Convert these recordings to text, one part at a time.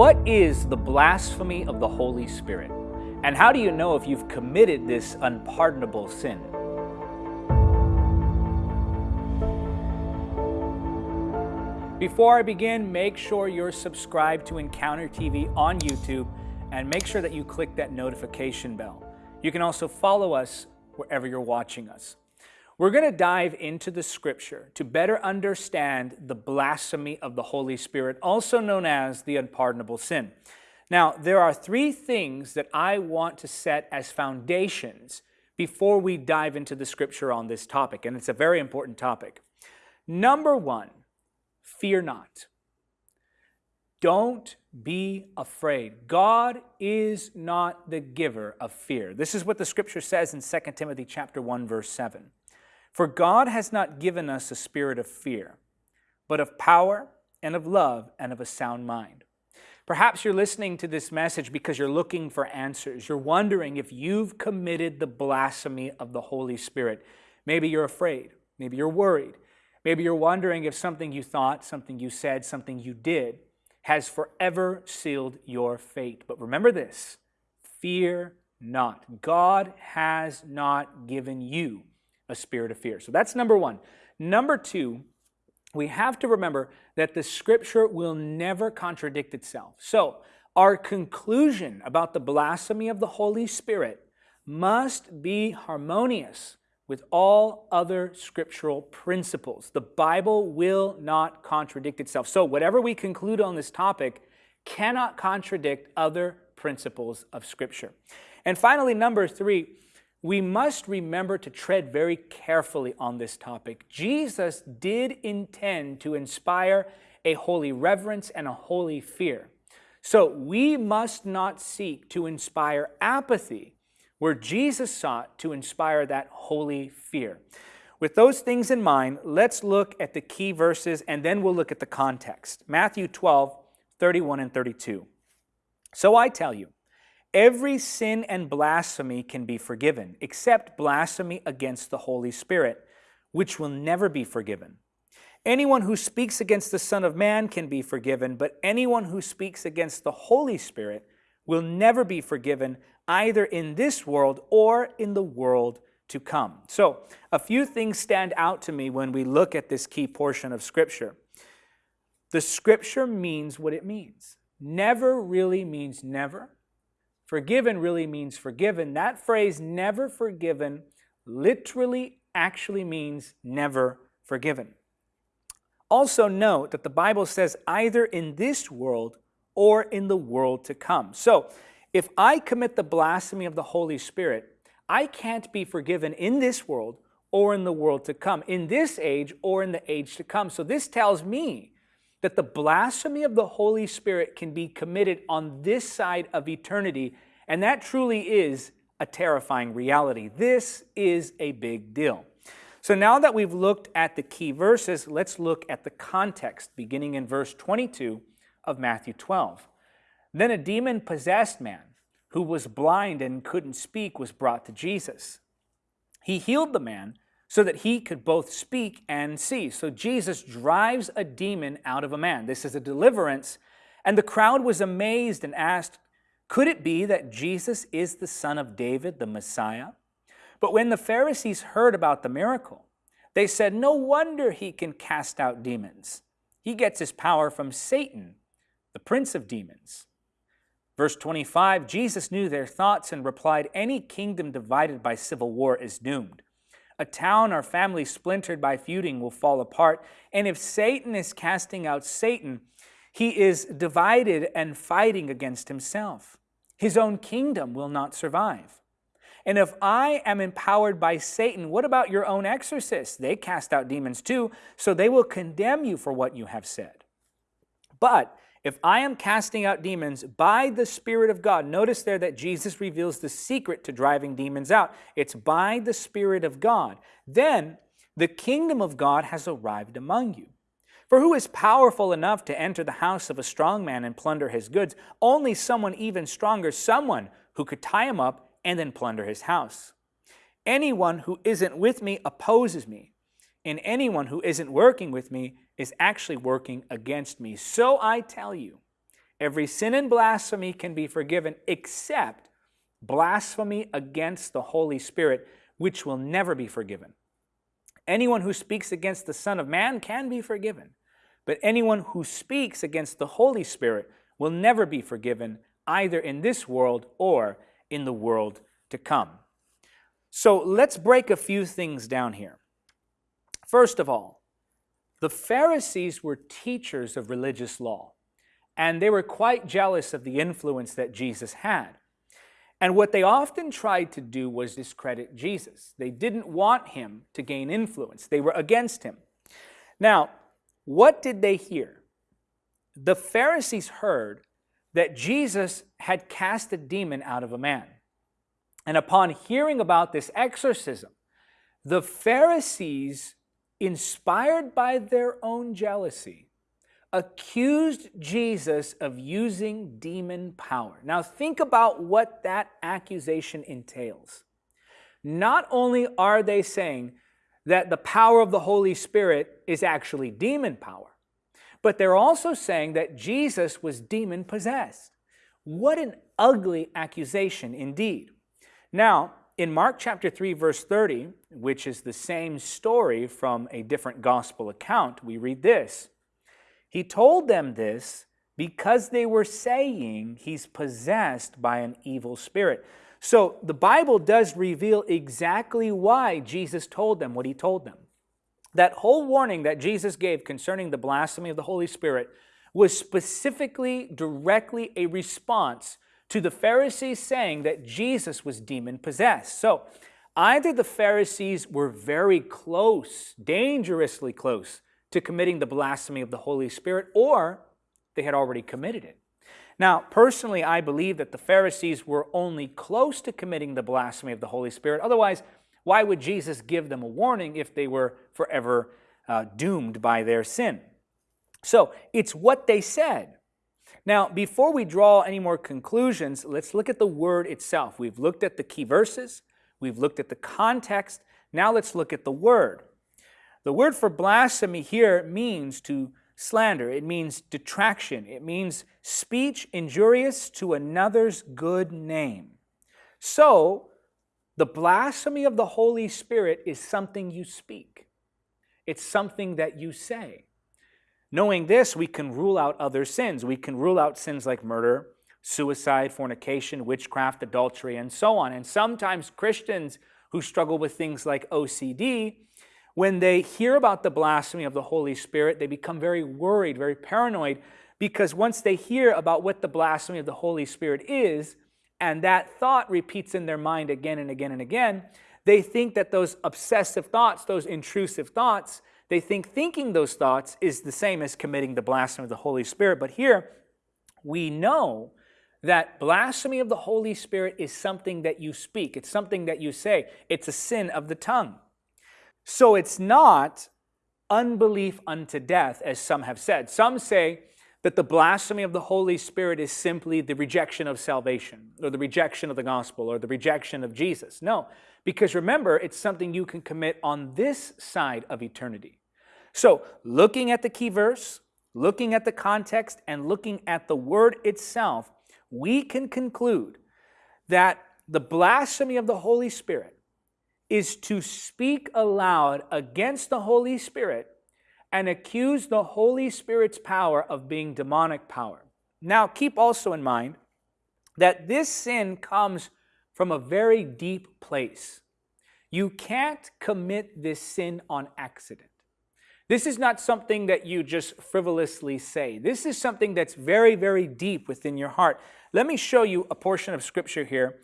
What is the blasphemy of the Holy Spirit? And how do you know if you've committed this unpardonable sin? Before I begin, make sure you're subscribed to Encounter TV on YouTube and make sure that you click that notification bell. You can also follow us wherever you're watching us. We're going to dive into the scripture to better understand the blasphemy of the Holy Spirit, also known as the unpardonable sin. Now, there are three things that I want to set as foundations before we dive into the scripture on this topic, and it's a very important topic. Number one, fear not. Don't be afraid. God is not the giver of fear. This is what the scripture says in 2 Timothy chapter 1 verse 7. For God has not given us a spirit of fear, but of power and of love and of a sound mind. Perhaps you're listening to this message because you're looking for answers. You're wondering if you've committed the blasphemy of the Holy Spirit. Maybe you're afraid. Maybe you're worried. Maybe you're wondering if something you thought, something you said, something you did has forever sealed your fate. But remember this fear not. God has not given you a spirit of fear. So that's number one. Number two, we have to remember that the scripture will never contradict itself. So our conclusion about the blasphemy of the Holy Spirit must be harmonious with all other scriptural principles. The Bible will not contradict itself. So whatever we conclude on this topic cannot contradict other principles of Scripture. And finally, number three, we must remember to tread very carefully on this topic. Jesus did intend to inspire a holy reverence and a holy fear. So we must not seek to inspire apathy where Jesus sought to inspire that holy fear. With those things in mind, let's look at the key verses and then we'll look at the context. Matthew 12, 31 and 32. So I tell you, Every sin and blasphemy can be forgiven, except blasphemy against the Holy Spirit, which will never be forgiven. Anyone who speaks against the Son of Man can be forgiven, but anyone who speaks against the Holy Spirit will never be forgiven, either in this world or in the world to come. So, a few things stand out to me when we look at this key portion of Scripture. The Scripture means what it means. Never really means never. Forgiven really means forgiven. That phrase, never forgiven, literally actually means never forgiven. Also note that the Bible says either in this world or in the world to come. So if I commit the blasphemy of the Holy Spirit, I can't be forgiven in this world or in the world to come, in this age or in the age to come. So this tells me that the blasphemy of the Holy Spirit can be committed on this side of eternity, and that truly is a terrifying reality. This is a big deal. So now that we've looked at the key verses, let's look at the context, beginning in verse 22 of Matthew 12. Then a demon-possessed man who was blind and couldn't speak was brought to Jesus. He healed the man so that he could both speak and see. So Jesus drives a demon out of a man. This is a deliverance. And the crowd was amazed and asked, Could it be that Jesus is the son of David, the Messiah? But when the Pharisees heard about the miracle, they said, No wonder he can cast out demons. He gets his power from Satan, the prince of demons. Verse 25, Jesus knew their thoughts and replied, Any kingdom divided by civil war is doomed. A town or family splintered by feuding will fall apart. And if Satan is casting out Satan, he is divided and fighting against himself. His own kingdom will not survive. And if I am empowered by Satan, what about your own exorcists? They cast out demons too, so they will condemn you for what you have said. But if I am casting out demons by the Spirit of God, notice there that Jesus reveals the secret to driving demons out. It's by the Spirit of God. Then the kingdom of God has arrived among you. For who is powerful enough to enter the house of a strong man and plunder his goods? Only someone even stronger, someone who could tie him up and then plunder his house. Anyone who isn't with me opposes me, and anyone who isn't working with me is actually working against me. So I tell you, Every sin and blasphemy can be forgiven except blasphemy against the Holy Spirit, which will never be forgiven. Anyone who speaks against the Son of Man can be forgiven, but anyone who speaks against the Holy Spirit will never be forgiven, either in this world or in the world to come. So let's break a few things down here. First of all, the Pharisees were teachers of religious law, and they were quite jealous of the influence that Jesus had. And what they often tried to do was discredit Jesus. They didn't want him to gain influence. They were against him. Now, what did they hear? The Pharisees heard that Jesus had cast a demon out of a man. And upon hearing about this exorcism, the Pharisees, inspired by their own jealousy, accused Jesus of using demon power. Now, think about what that accusation entails. Not only are they saying that the power of the Holy Spirit is actually demon power, but they're also saying that Jesus was demon possessed. What an ugly accusation indeed. Now, in Mark chapter 3, verse 30, which is the same story from a different gospel account, we read this He told them this because they were saying he's possessed by an evil spirit. So the Bible does reveal exactly why Jesus told them what he told them. That whole warning that Jesus gave concerning the blasphemy of the Holy Spirit was specifically, directly a response to the Pharisees saying that Jesus was demon possessed. So either the Pharisees were very close, dangerously close, to committing the blasphemy of the Holy Spirit, or they had already committed it. Now, personally, I believe that the Pharisees were only close to committing the blasphemy of the Holy Spirit. Otherwise, why would Jesus give them a warning if they were forever uh, doomed by their sin? So it's what they said. Now, before we draw any more conclusions, let's look at the word itself. We've looked at the key verses, we've looked at the context. Now let's look at the word. The word for blasphemy here means to slander, it means detraction, it means speech injurious to another's good name. So, the blasphemy of the Holy Spirit is something you speak, it's something that you say. Knowing this, we can rule out other sins. We can rule out sins like murder, suicide, fornication, witchcraft, adultery, and so on. And sometimes Christians who struggle with things like OCD, when they hear about the blasphemy of the Holy Spirit, they become very worried, very paranoid, because once they hear about what the blasphemy of the Holy Spirit is, and that thought repeats in their mind again and again and again, they think that those obsessive thoughts, those intrusive thoughts, they think thinking those thoughts is the same as committing the blasphemy of the Holy Spirit. But here, we know that blasphemy of the Holy Spirit is something that you speak. It's something that you say. It's a sin of the tongue. So it's not unbelief unto death, as some have said. Some say that the blasphemy of the Holy Spirit is simply the rejection of salvation, or the rejection of the gospel, or the rejection of Jesus. No, because remember, it's something you can commit on this side of eternity. So, looking at the key verse, looking at the context, and looking at the word itself, we can conclude that the blasphemy of the Holy Spirit is to speak aloud against the Holy Spirit and accuse the Holy Spirit's power of being demonic power. Now, keep also in mind that this sin comes from a very deep place. You can't commit this sin on accident. This is not something that you just frivolously say. This is something that's very, very deep within your heart. Let me show you a portion of scripture here.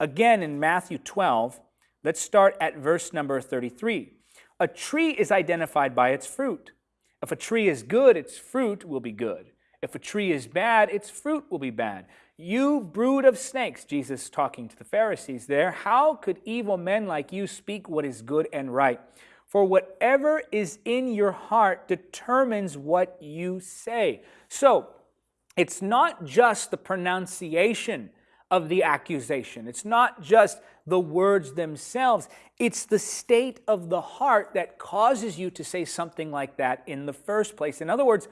Again, in Matthew 12, let's start at verse number 33. A tree is identified by its fruit. If a tree is good, its fruit will be good. If a tree is bad, its fruit will be bad. You brood of snakes, Jesus talking to the Pharisees there, how could evil men like you speak what is good and right? For whatever is in your heart determines what you say. So, it's not just the pronunciation of the accusation. It's not just the words themselves. It's the state of the heart that causes you to say something like that in the first place. In other words,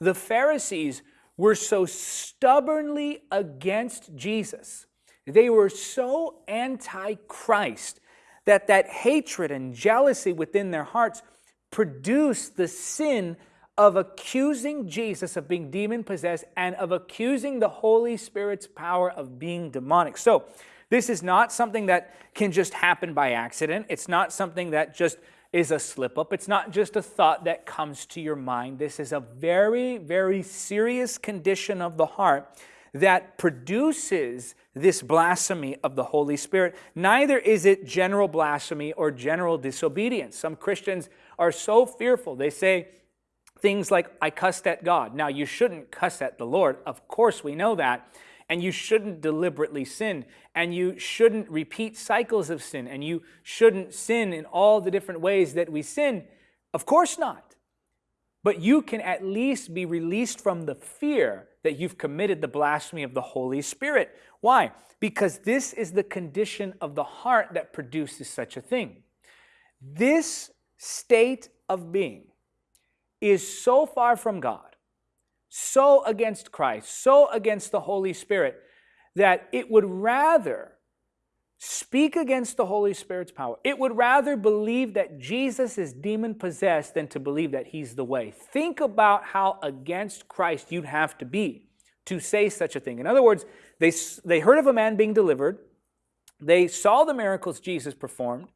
the Pharisees were so stubbornly against Jesus, they were so anti Christ that that hatred and jealousy within their hearts produced the sin of accusing Jesus of being demon possessed and of accusing the Holy Spirit's power of being demonic. So, this is not something that can just happen by accident. It's not something that just is a slip up. It's not just a thought that comes to your mind. This is a very, very serious condition of the heart that produces this blasphemy of the Holy Spirit. Neither is it general blasphemy or general disobedience. Some Christians are so fearful. They say things like, I cussed at God. Now, you shouldn't cuss at the Lord. Of course, we know that. And you shouldn't deliberately sin. And you shouldn't repeat cycles of sin. And you shouldn't sin in all the different ways that we sin. Of course not. But you can at least be released from the fear that you've committed the blasphemy of the Holy Spirit. Why? Because this is the condition of the heart that produces such a thing. This state of being is so far from God, so against Christ, so against the Holy Spirit, that it would rather speak against the Holy Spirit's power. It would rather believe that Jesus is demon possessed than to believe that he's the way. Think about how against Christ you'd have to be to say such a thing. In other words, they, they heard of a man being delivered, they saw the miracles Jesus performed.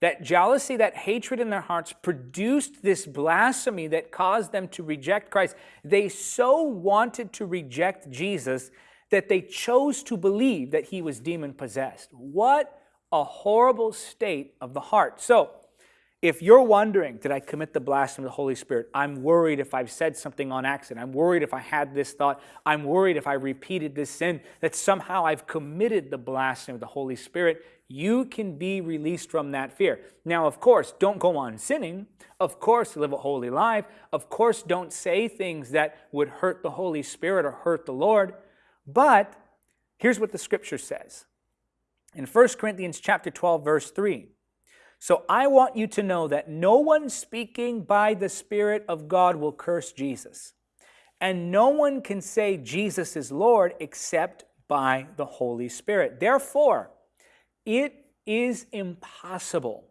That jealousy, that hatred in their hearts produced this blasphemy that caused them to reject Christ. They so wanted to reject Jesus that they chose to believe that he was demon possessed. What a horrible state of the heart. So, if you're wondering, did I commit the blasphemy of the Holy Spirit? I'm worried if I've said something on accident. I'm worried if I had this thought. I'm worried if I repeated this sin, that somehow I've committed the blasphemy of the Holy Spirit. You can be released from that fear. Now, of course, don't go on sinning. Of course, live a holy life. Of course, don't say things that would hurt the Holy Spirit or hurt the Lord. But here's what the scripture says. In 1 Corinthians chapter 12, verse 3, so I want you to know that no one speaking by the Spirit of God will curse Jesus. And no one can say Jesus is Lord except by the Holy Spirit. Therefore, it is impossible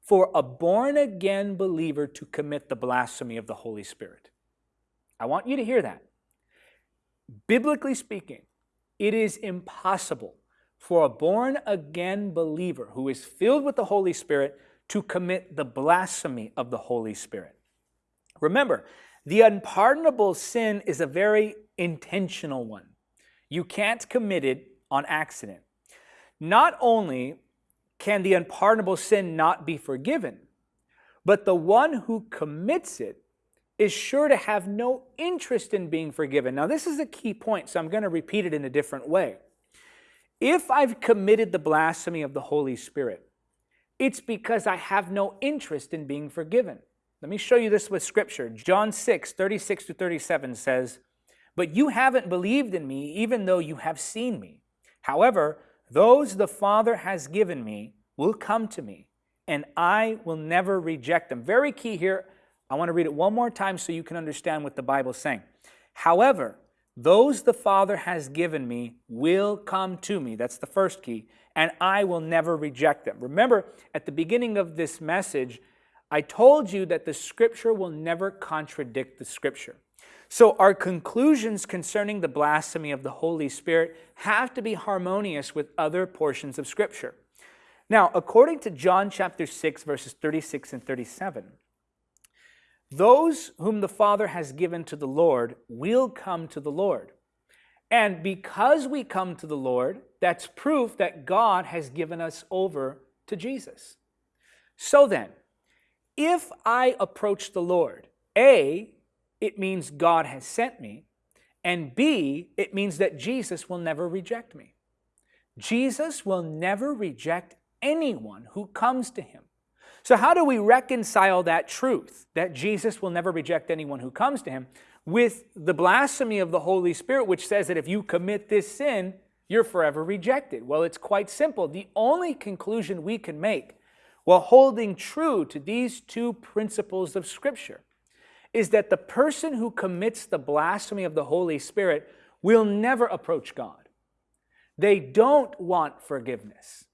for a born again believer to commit the blasphemy of the Holy Spirit. I want you to hear that. Biblically speaking, it is impossible for a born again believer who is filled with the Holy Spirit to commit the blasphemy of the Holy Spirit. Remember, the unpardonable sin is a very intentional one. You can't commit it on accident. Not only can the unpardonable sin not be forgiven, but the one who commits it is sure to have no interest in being forgiven. Now, this is a key point, so I'm going to repeat it in a different way. If I've committed the blasphemy of the Holy Spirit, it's because I have no interest in being forgiven. Let me show you this with Scripture. John 6, 36 to 37 says, But you haven't believed in me, even though you have seen me. However, those the Father has given me will come to me, and I will never reject them. Very key here. I want to read it one more time so you can understand what the Bible's saying. However, those the Father has given me will come to me. That's the first key. And I will never reject them. Remember, at the beginning of this message, I told you that the Scripture will never contradict the Scripture. So our conclusions concerning the blasphemy of the Holy Spirit have to be harmonious with other portions of Scripture. Now, according to John chapter 6, verses 36 and 37, those whom the Father has given to the Lord will come to the Lord. And because we come to the Lord, that's proof that God has given us over to Jesus. So then, if I approach the Lord, A, it means God has sent me, and B, it means that Jesus will never reject me. Jesus will never reject anyone who comes to him. So, how do we reconcile that truth that Jesus will never reject anyone who comes to him with the blasphemy of the Holy Spirit, which says that if you commit this sin, you're forever rejected? Well, it's quite simple. The only conclusion we can make while holding true to these two principles of Scripture is that the person who commits the blasphemy of the Holy Spirit will never approach God. They don't want forgiveness.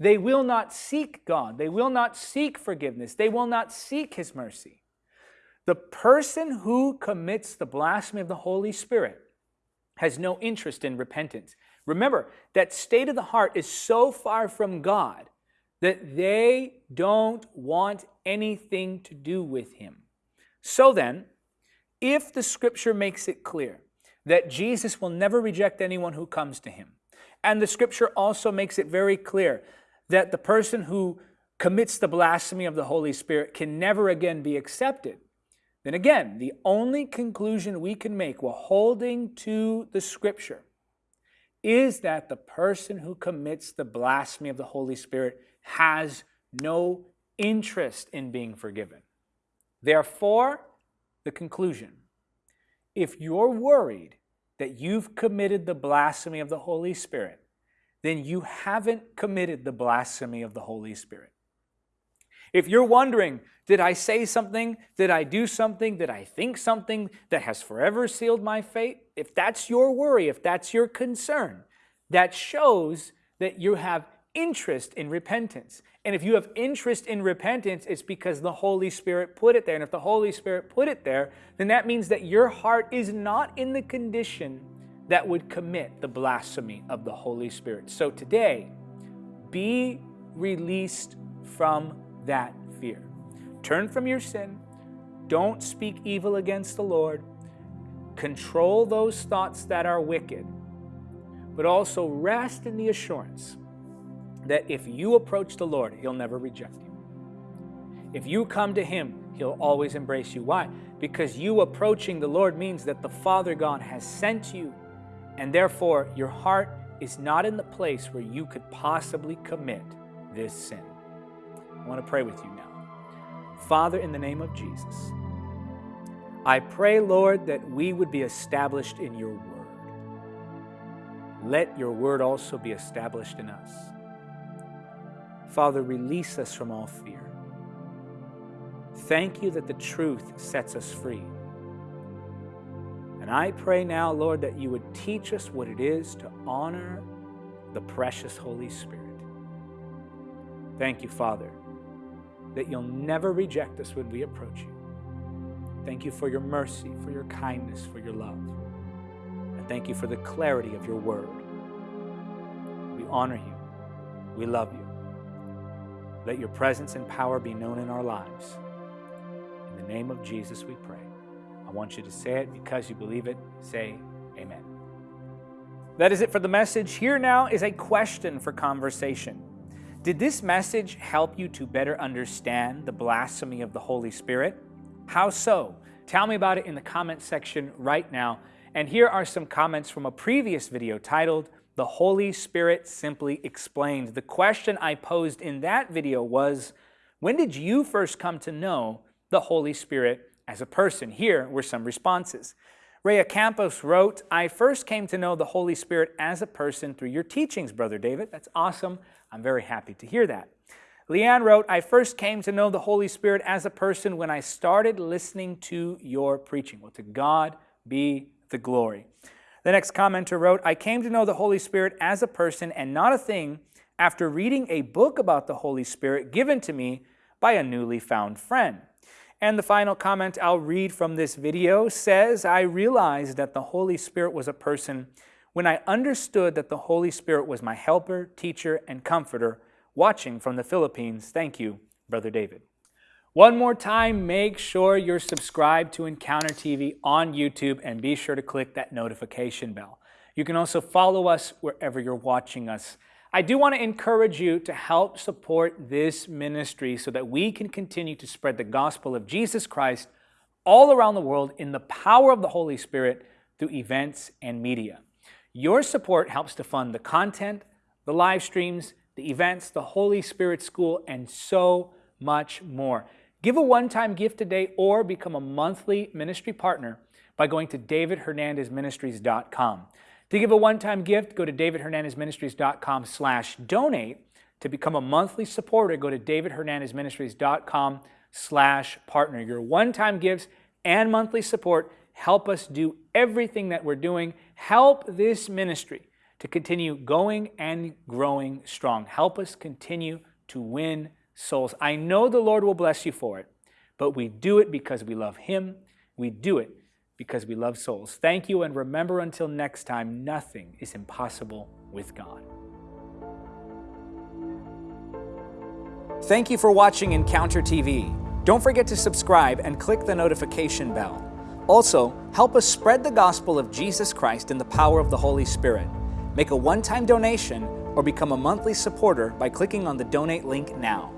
They will not seek God. They will not seek forgiveness. They will not seek His mercy. The person who commits the blasphemy of the Holy Spirit has no interest in repentance. Remember, that state of the heart is so far from God that they don't want anything to do with Him. So then, if the scripture makes it clear that Jesus will never reject anyone who comes to him, and the scripture also makes it very clear that the person who commits the blasphemy of the Holy Spirit can never again be accepted, then again, the only conclusion we can make while holding to the scripture is that the person who commits the blasphemy of the Holy Spirit has no interest in being forgiven. Therefore, the conclusion if you're worried that you've committed the blasphemy of the Holy Spirit, then you haven't committed the blasphemy of the Holy Spirit. If you're wondering, did I say something? Did I do something? Did I think something that has forever sealed my fate? If that's your worry, if that's your concern, that shows that you have interest in repentance. And if you have interest in repentance, it's because the Holy Spirit put it there. And if the Holy Spirit put it there, then that means that your heart is not in the condition that would commit the blasphemy of the Holy Spirit. So today, be released from that fear. Turn from your sin. Don't speak evil against the Lord. Control those thoughts that are wicked, but also rest in the assurance that if you approach the Lord, He'll never reject you. If you come to Him, He'll always embrace you. Why? Because you approaching the Lord means that the Father God has sent you, and therefore your heart is not in the place where you could possibly commit this sin. I want to pray with you now. Father, in the name of Jesus, I pray, Lord, that we would be established in your word. Let your word also be established in us. Father, release us from all fear. Thank you that the truth sets us free. And I pray now, Lord, that you would teach us what it is to honor the precious Holy Spirit. Thank you, Father, that you'll never reject us when we approach you. Thank you for your mercy, for your kindness, for your love. And thank you for the clarity of your word. We honor you. We love you. Let your presence and power be known in our lives. In the name of Jesus, we pray. I want you to say it because you believe it. Say amen. That is it for the message. Here now is a question for conversation. Did this message help you to better understand the blasphemy of the Holy Spirit? How so? Tell me about it in the comment section right now. And here are some comments from a previous video titled, the Holy Spirit simply explained. The question I posed in that video was, when did you first come to know the Holy Spirit as a person? Here were some responses. Rhea Campos wrote, I first came to know the Holy Spirit as a person through your teachings, Brother David. That's awesome. I'm very happy to hear that. Leanne wrote, I first came to know the Holy Spirit as a person when I started listening to your preaching. Well, to God be the glory. The next commenter wrote, I came to know the Holy Spirit as a person and not a thing after reading a book about the Holy Spirit given to me by a newly found friend. And the final comment I'll read from this video says, I realized that the Holy Spirit was a person when I understood that the Holy Spirit was my helper, teacher, and comforter watching from the Philippines. Thank you, Brother David. One more time, make sure you're subscribed to Encounter TV on YouTube and be sure to click that notification bell. You can also follow us wherever you're watching us. I do want to encourage you to help support this ministry so that we can continue to spread the gospel of Jesus Christ all around the world in the power of the Holy Spirit through events and media. Your support helps to fund the content, the live streams, the events, the Holy Spirit School, and so much more. Give a one-time gift today or become a monthly ministry partner by going to davidhernandezministries.com. To give a one-time gift, go to davidhernandezministries.com slash donate. To become a monthly supporter, go to davidhernandezministries.com slash partner. Your one-time gifts and monthly support help us do everything that we're doing. Help this ministry to continue going and growing strong. Help us continue to win souls. I know the Lord will bless you for it, but we do it because we love Him. We do it because we love souls. Thank you, and remember until next time, nothing is impossible with God. Thank you for watching Encounter TV. Don't forget to subscribe and click the notification bell. Also, help us spread the gospel of Jesus Christ in the power of the Holy Spirit. Make a one time donation or become a monthly supporter by clicking on the donate link now.